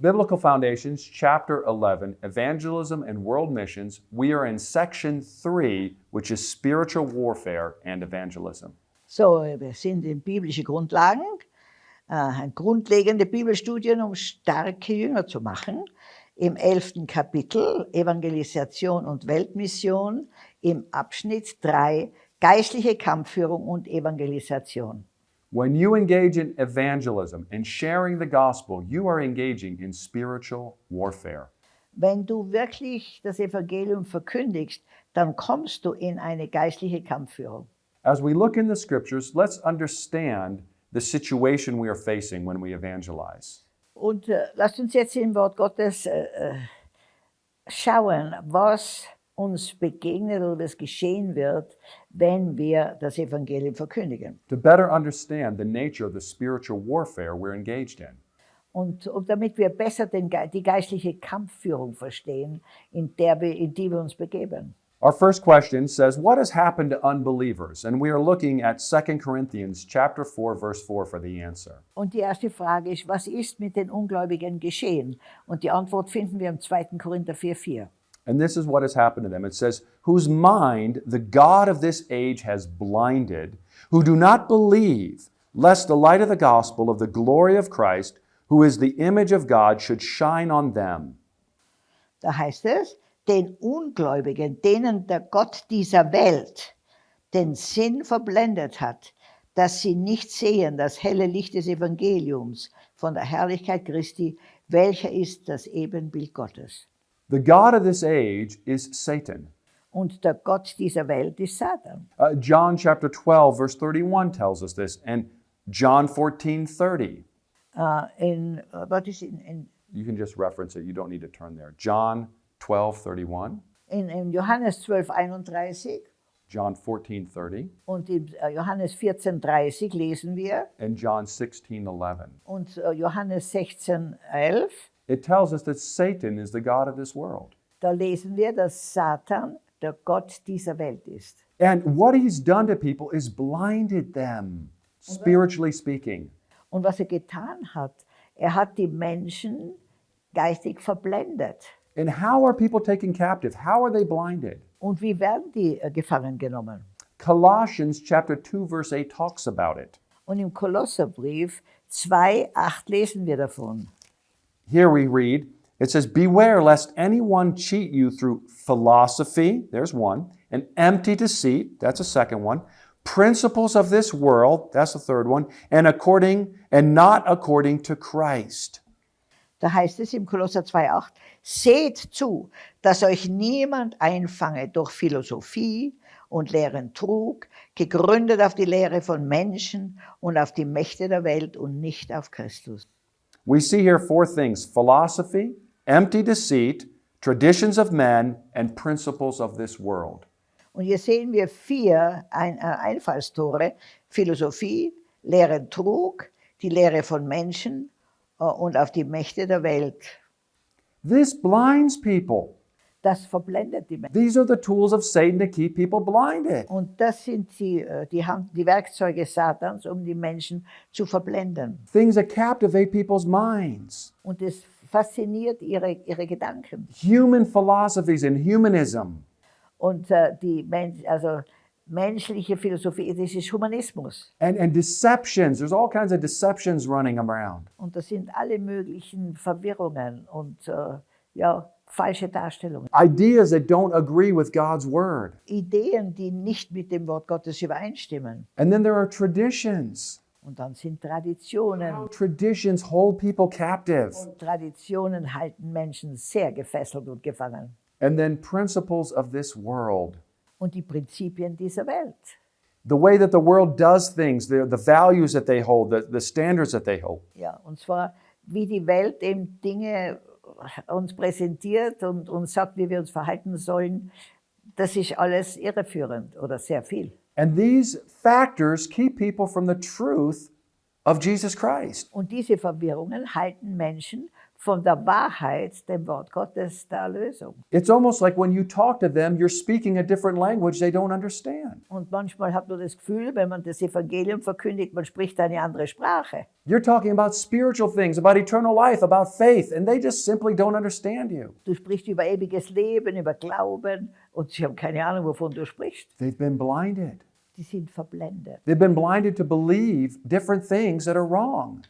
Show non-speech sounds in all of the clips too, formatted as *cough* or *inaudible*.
Biblical Foundations, Chapter 11, Evangelism and World Missions. We are in Section 3, which is Spiritual Warfare and Evangelism. So, wir sind in biblische Grundlagen, äh, grundlegende Bibelstudien, um starke Jünger zu machen. Im elften Kapitel Evangelisation und Weltmission, im Abschnitt 3 geistliche Kampfführung und Evangelisation. When you engage in evangelism and sharing the gospel, you are engaging in spiritual warfare. Wenn du wirklich das Evangelium verkündigst, dann kommst du in eine geistliche Kampfführung. As we look in the scriptures, let's understand the situation we are facing when we evangelize. Und äh, lasst uns jetzt im Wort Gottes äh, äh, schauen, was uns begegnet oder was geschehen wird, wenn wir das Evangelium verkündigen. To better understand the nature of the spiritual warfare we're engaged in. Und, und damit wir besser den, die geistliche Kampfführung verstehen, in, der wir, in die wir uns begeben. Our first question says, What has happened to unbelievers? And we are looking at 2 Corinthians chapter 4, verse 4 for the answer. Und die erste Frage ist, was ist mit den Ungläubigen geschehen? Und die Antwort finden wir im 2. Korinther 4,4. And this is what has happened to them. It says, Whose mind the God of this age has blinded, who do not believe, lest the light of the gospel of the glory of Christ, who is the image of God, should shine on them. Da heißt es, den Ungläubigen, denen der Gott dieser Welt den Sinn verblendet hat, dass sie nicht sehen das helle Licht des Evangeliums von der Herrlichkeit Christi, welcher ist das Ebenbild Gottes. The God of this age is Satan. Und der Gott dieser Welt ist Satan. Uh, John chapter 12, verse 31 tells us this, and John 14, 30. Äh, in, uh, äh, was ist in, in, You can just reference it, you don't need to turn there. John 12, 31, in, in Johannes 12, 31 John 14, 30, und in äh, Johannes 14, 30 lesen wir and John 16, 11. und äh, Johannes 16, 11 It tells us that Satan is the God of this world. Da lesen wir, dass Satan der Gott dieser Welt ist. And what he's done to people is blinded them, spiritually speaking. Und was er getan hat, er hat die Menschen geistig verblendet. And how are people taken captive? How are they blinded? Und wie werden die äh, gefangen genommen? Colossians chapter 2 verse 8 talks about it. Und im Kolosserbrief 2, 8 lesen wir davon. Here we read, it says, Beware lest anyone cheat you through philosophy, there's one, and empty deceit, that's a second one, principles of this world, that's the third one, and according and not according to Christ. Da heißt es im Kolosser 2,8, seht zu, dass euch niemand einfange durch Philosophie und leeren Trug, gegründet auf die Lehre von Menschen und auf die Mächte der Welt und nicht auf Christus. We see here four things philosophy, empty deceit, traditions of men, and principles of this world. Und hier sehen wir vier Ein äh, Einfallstore, Philosophie, leeren Trug, die Lehre von Menschen äh, und auf die Mächte der Welt. This blinds people. Das verblendet die Menschen. These are the tools of Satan to keep people blinded. Und das sind die, äh, die, Hand, die Werkzeuge Satans, um die Menschen zu verblenden. Things that captivate people's minds. Und es fasziniert ihre, ihre Gedanken. Human philosophies and humanism. Und äh, die Men also menschliche Philosophie, das ist Humanismus. and, and deceptions. There's all kinds of deceptions running around. Und das sind alle möglichen Verwirrungen und äh, ja, falsche Darstellungen. Ideas that don't agree with God's word. Ideen, die nicht mit dem Wort Gottes übereinstimmen. And then there are traditions. Und dann sind Traditionen. Traditions hold people captive. Und Traditionen halten Menschen sehr gefesselt und gefangen. And then principles of this world. Und die Prinzipien dieser Welt. The way that the world does things, the, the values that they hold, the, the standards that they hold. Ja, und zwar, wie die Welt eben Dinge uns präsentiert und uns sagt, wie wir uns verhalten sollen, das ist alles irreführend oder sehr viel. And these factors keep people from the truth of Jesus Christ. Und diese Verwirrungen halten Menschen von der Wahrheit, dem Wort Gottes, der Erlösung. It's almost like when you talk to them, you're speaking a different language they don't understand. Und manchmal hat man das Gefühl, wenn man das Evangelium verkündigt, man spricht eine andere Sprache. You're talking about spiritual things, about eternal life, about faith, and they just simply don't understand you. Du sprichst über ewiges Leben, über Glauben und sie haben keine Ahnung, wovon du sprichst. They've been blinded. Die sind verblendet. They've been blinded to believe different things that are wrong.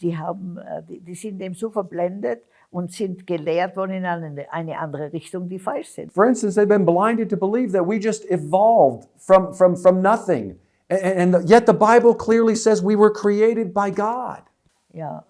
Die, haben, äh, die, sind dem so verblendet und sind gelehrt worden in eine, eine andere Richtung, die falsch sind. For instance, they've been blinded to believe that we just evolved from, from, from nothing. And, and yet the Bible clearly says we were created by God. Ja,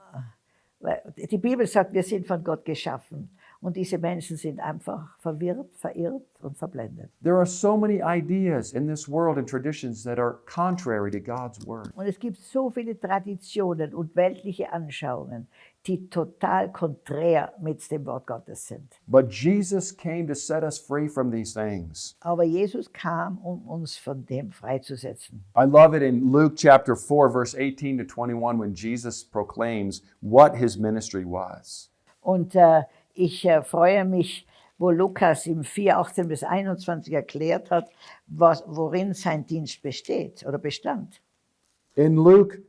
die Bibel sagt, wir sind von Gott geschaffen. Und diese Menschen sind einfach verwirrt, verirrt und verblendet. There are so many ideas in this world and traditions that are contrary to God's word. Und es gibt so viele Traditionen und weltliche Anschauungen, die total konträr mit dem Wort Gottes sind. But Jesus came to set us free from these things. Aber Jesus kam, um uns von dem freizusetzen. I love it in Luke chapter 4, verse 18 to 21, when Jesus proclaims what his ministry was. Und äh, ich äh, freue mich, wo Lukas im 4, 18 bis 21 erklärt hat, was, worin sein Dienst besteht oder bestand. In Luke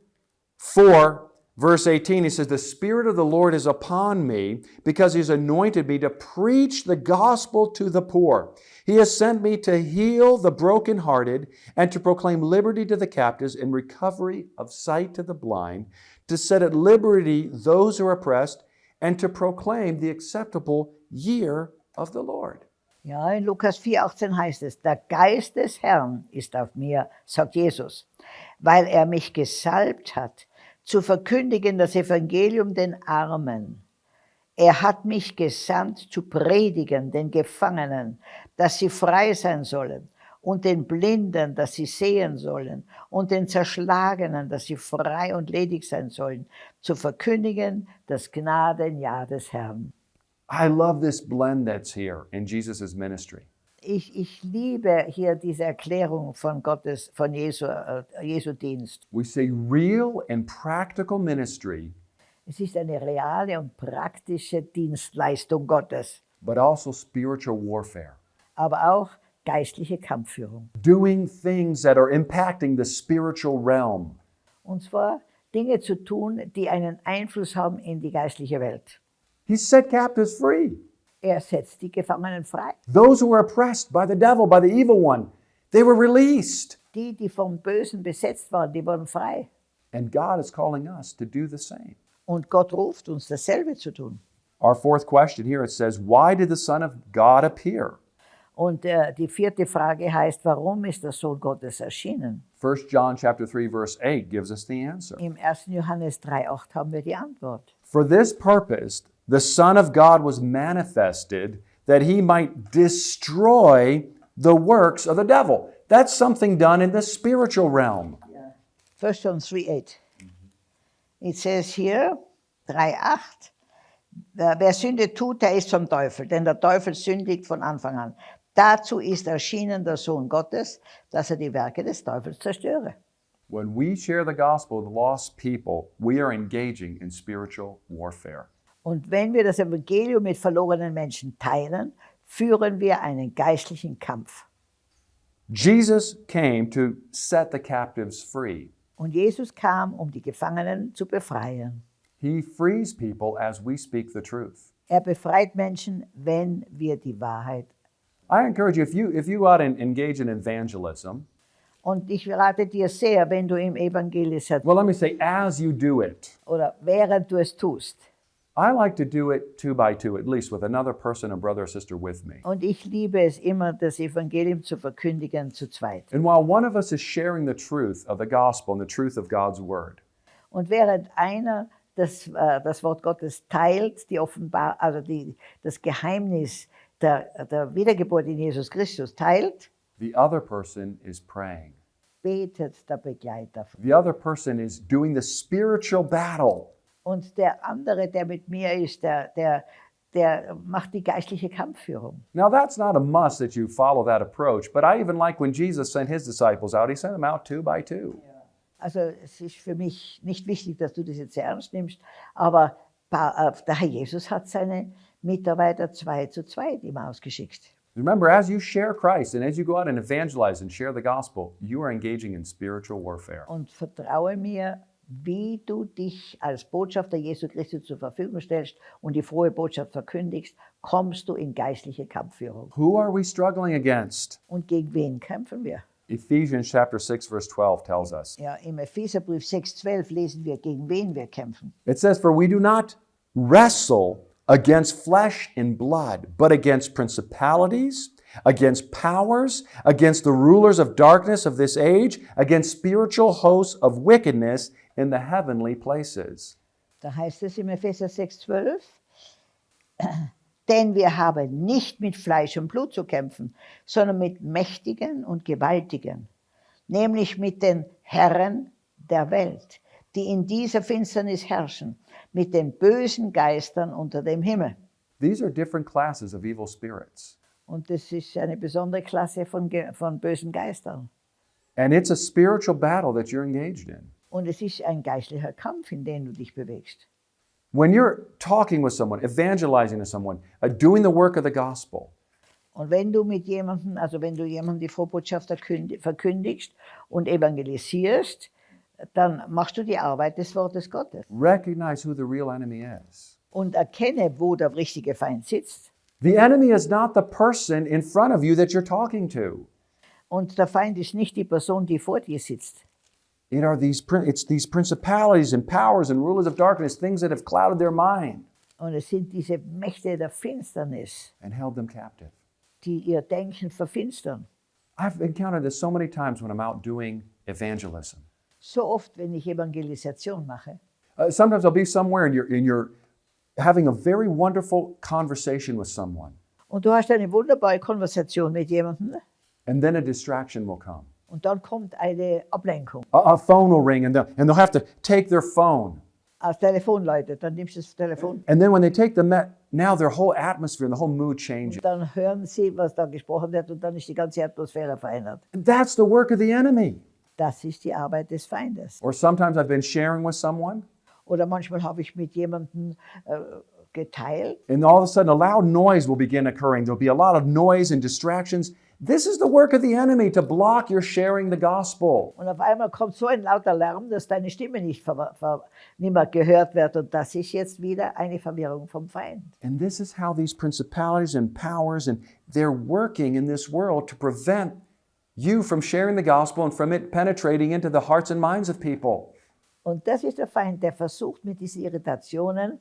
4, verse 18, he says, The Spirit of the Lord is upon me because he's anointed me to preach the gospel to the poor. He has sent me to heal the brokenhearted and to proclaim liberty to the captives and recovery of sight to the blind, to set at liberty those who are oppressed, and to proclaim the acceptable year of the Lord. Ja, in Lukas 4, 18 heißt es, der Geist des Herrn ist auf mir, sagt Jesus, weil er mich gesalbt hat, zu verkündigen das Evangelium den Armen. Er hat mich gesandt, zu predigen den Gefangenen, dass sie frei sein sollen, und den Blinden, dass sie sehen sollen, und den Zerschlagenen, dass sie frei und ledig sein sollen, zu verkündigen das Gnadenjahr des Herrn. I love this blend that's here in Jesus' ministry. Ich, ich liebe hier diese Erklärung von Gottes, von Jesu, äh, Jesu Dienst. We say real and practical ministry, Es ist eine reale und praktische Dienstleistung Gottes, but also spiritual warfare. aber auch geistliche Kampfführung. Doing things that are impacting the spiritual realm. Und zwar Dinge zu tun, die einen Einfluss haben in die geistliche Welt. He set captives free. Er setzt die Gefangenen frei. Those who were oppressed by the devil, by the evil one, they were released. Die, die vom Bösen besetzt waren, die wurden frei. And God is calling us to do the same. Und Gott ruft uns dasselbe zu tun. Our fourth question here it says, Why did the Son of God appear? Und äh, die vierte Frage heißt, warum ist der Sohn Gottes erschienen? 1 John chapter 3 verse 8 gives us the answer. Im 1. Johannes 3,8 haben wir die Antwort. For this purpose the Son of God was manifested that he might destroy the works of the devil. That's something done in the spiritual realm. 1 John 3,8. It says here, 3,8, wer wer Sünde tut, der ist vom Teufel, denn der Teufel sündigt von Anfang an. Dazu ist erschienen der Sohn Gottes, dass er die Werke des Teufels zerstöre. When we share the gospel with lost people, we are engaging in spiritual warfare. Und wenn wir das Evangelium mit verlorenen Menschen teilen, führen wir einen geistlichen Kampf. Jesus came to set the captives free. Und Jesus kam, um die Gefangenen zu befreien. He frees people as we speak the truth. Er befreit Menschen, wenn wir die Wahrheit. I encourage you if you if you go out and engage in evangelism, Und ich rate dir sehr, wenn du im Evangelisation well let me say as you do it, oder während du es tust. I like to do it two by two, at least with another person, a brother or sister with me. Und ich liebe es immer, das Evangelium zu verkündigen zu zweit. And while one of us is sharing the truth of the gospel and the truth of God's word, Und während einer das, äh, das Wort Gottes teilt, die offenbar, also die, das Geheimnis der, der Wiedergeburt in Jesus Christus teilt, the other person is praying. betet der Begleiter. The other person is doing the spiritual battle. Und der andere, der mit mir ist, der, der, der macht die geistliche Kampfführung. Now, that's not a must that you follow that approach, but I even like when Jesus sent his disciples out, he sent them out two by two. Also es ist für mich nicht wichtig, dass du das jetzt sehr ernst nimmst, aber äh, Der Herr Jesus hat seine Mitarbeiter zwei zu zweit immer ausgeschickt. Remember, as you share Christ and as you go out and evangelize and share the gospel, you are engaging in spiritual warfare. Und vertraue mir, wie du dich als Botschafter Jesu Christi zur Verfügung stellst und die frohe Botschaft verkündigst, kommst du in geistliche Kampfführung. Who are we struggling against? Und gegen wen kämpfen wir? Ephesians chapter 6 verse 12 tells us. Ja, im Epheserbrief 6,12 lesen wir, gegen wen wir kämpfen. It says, For we do not wrestle against flesh and blood, but against principalities, against powers, against the rulers of darkness of this age, against spiritual hosts of wickedness in the heavenly places. Da heißt es Epheser 6,12, *clears throat* denn wir haben nicht mit Fleisch und Blut zu kämpfen, sondern mit Mächtigen und Gewaltigen, nämlich mit den Herren der Welt, die in dieser Finsternis herrschen, mit den bösen Geistern unter dem Himmel. These are different classes of evil spirits. Und das ist eine besondere Klasse von, von bösen Geistern. And it's a spiritual battle that you're engaged in. Und es ist ein geistlicher Kampf, in dem du dich bewegst. When you're talking with someone, evangelizing to someone, uh, doing the work of the gospel, Und wenn du mit jemandem, also wenn du jemandem die Vorbotschaft verkündi- verkündigst und evangelisierst, dann machst du die Arbeit des Wortes Gottes recognize who the real enemy is. und erkenne, wo der richtige Feind sitzt. The enemy is not the person in front of you that you're talking to. Und der Feind ist nicht die Person, die vor dir sitzt. It are these it's these principalities and powers and rulers of darkness, things that have clouded their mind Und es sind diese Mächte der Finsternis, and held them captive. die ihr Denken verfinstern. I've encountered this so many times when I'm out doing evangelism. So oft, wenn ich Evangelisation mache, Uh, sometimes I'll be somewhere and you're, and you're having a very wonderful conversation with someone, und du hast eine wunderbare Konversation mit jemandem, and then a distraction will come. und dann kommt eine Ablenkung. A, a phone will ring, and they'll, and they'll have to take their phone. Als Telefon läutet, dann nimmst du das Telefon. And then when they take the met, now their whole atmosphere and the whole mood changes. Dann hören sie, was da gesprochen wird, und dann ist die ganze Atmosphäre verändert. And that's the work of the enemy. Das ist die Arbeit des Feindes. Or sometimes I've been sharing with someone, Oder manchmal habe ich mit jemandem äh, geteilt and all of a sudden a loud noise will begin occurring. There'll be a lot of noise and distractions. This is the work of the enemy to block your sharing the gospel. und auf einmal kommt so ein lauter Lärm, dass deine Stimme nicht, ver, ver, nicht mehr gehört wird. Und das ist jetzt wieder eine Verwirrung vom Feind. And this is how these principalities and powers and they're working in this world to prevent you from sharing the gospel and from it penetrating into the hearts and minds of people. Und das ist der Feind, der versucht mit diesen Irritationen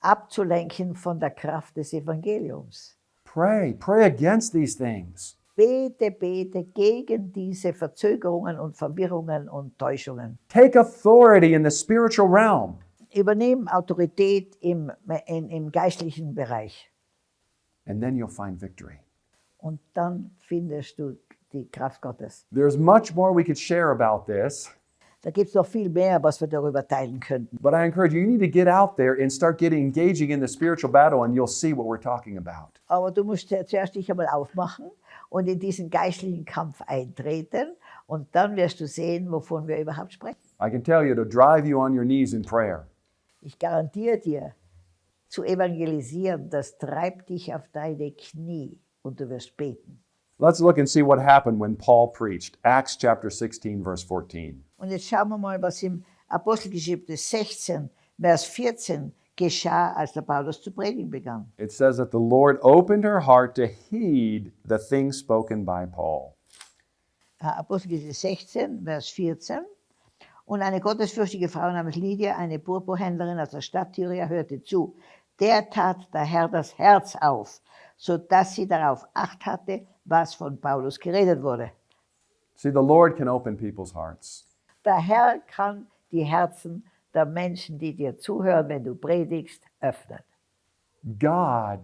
abzulenken von der Kraft des Evangeliums. Pray, pray against these things. Bete, bete gegen diese Verzögerungen und Verwirrungen und Täuschungen. Take authority in the spiritual realm. Übernehmen Autorität im, in, im geistlichen Bereich. and then you'll find victory. Und dann findest du die Kraft Gottes. There's much more we could share about this, Da gibt es noch viel mehr, was wir darüber teilen könnten. but I encourage you, you need to get out there and start getting engaging in the spiritual battle, and you'll see what we're talking about. Aber du musst zu- zuerst dich einmal aufmachen und in diesen geistlichen Kampf eintreten. Und dann wirst du sehen, wovon wir überhaupt sprechen. I can tell you to drive you on your knees in prayer. Ich garantiere dir, zu evangelisieren, das treibt dich auf deine Knie und du wirst beten. Let's look and see what happened when Paul preached. Acts chapter 16, verse 14. Und jetzt schauen wir mal, was im Apostelgeschichte 16, Vers 14 geschah, als der Paulus zu predigen begann. It says that the Lord opened her heart to heed the things spoken by Paul. Äh, Apostelgeschichte 16, Vers 14. Und eine gottesfürchtige Frau namens Lydia, eine Purpurhändlerin aus der Stadt Tyria, hörte zu. Der tat der Herr das Herz auf, so dass sie darauf acht hatte, was von Paulus geredet wurde. See, the Lord can open people's hearts. Der Herr kann die Herzen der Menschen, die dir zuhören, wenn du predigst, öffnen. God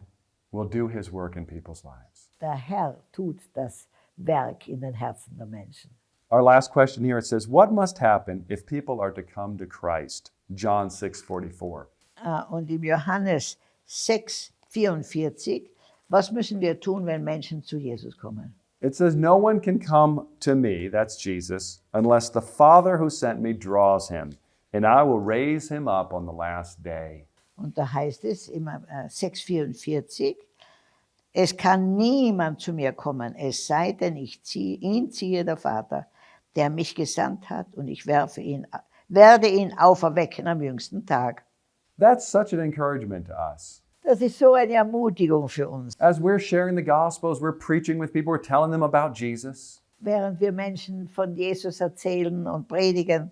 will do his work in people's lives. Der Herr tut das Werk in den Herzen der Menschen. Our last question here it says, What must happen if people are to come to Christ? John 6 44. Ah, Und im Johannes 6, 44, was müssen wir tun, wenn Menschen zu Jesus kommen? It says, No one can come to me, that's Jesus, unless the Father who sent me draws him, and I will raise him up on the last day. Und da heißt es im äh, 6,44, es kann niemand zu mir kommen, es sei denn, ich ziehe, ihn ziehe der Vater, der mich gesandt hat, und ich werfe ihn, werde ihn auferwecken am jüngsten Tag. That's such an encouragement to us. Das ist so eine Ermutigung für uns. As we're sharing the gospel, as we're preaching with people, we're telling them about Jesus, Während wir Menschen von Jesus erzählen und predigen,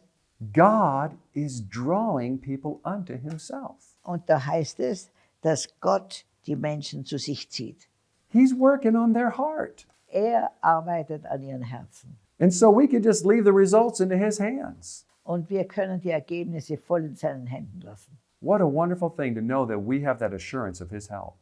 God is drawing people unto himself. und da heißt es, dass Gott die Menschen zu sich zieht. He's working on their heart. Er arbeitet an ihren Herzen. And so we could just leave the results into his hands. Und wir können die Ergebnisse voll in seinen Händen lassen. What a wonderful thing to know that we have that assurance of his help.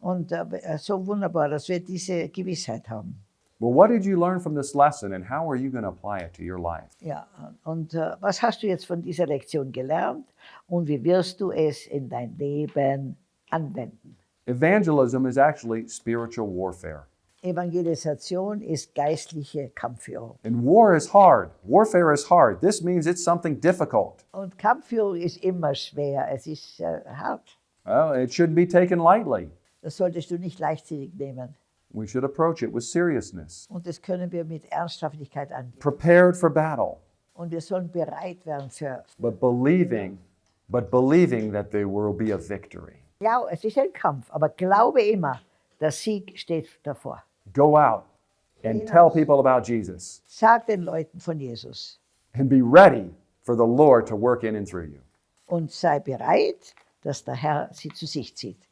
Und äh, eh, so wunderbar, dass wir diese Gewissheit haben. Well, what did you learn from this lesson and how are you going to apply it to your life? Ja, und äh, was hast du jetzt von dieser Lektion gelernt und wie wirst du es in dein Leben anwenden? Evangelism is actually spiritual warfare. Evangelisation ist geistliche Kampfführung. And war is hard. Warfare is hard. This means it's something difficult. Und Kampfführung ist immer schwer, es ist äh, hart. Well, it shouldn't be taken lightly. Das solltest du nicht leichtsinnig nehmen. We should approach it with seriousness, Und das können wir mit Ernsthaftigkeit angehen. prepared for battle, Und wir sollen bereit werden für. but believing, but believing that there will be a victory. Ja, es ist ein Kampf, aber glaube immer, der Sieg steht davor. Go out and tell people about Jesus Sag den Leuten von Jesus and be ready for the Lord to work in and through you. und sei bereit, dass der Herr sie zu sich zieht.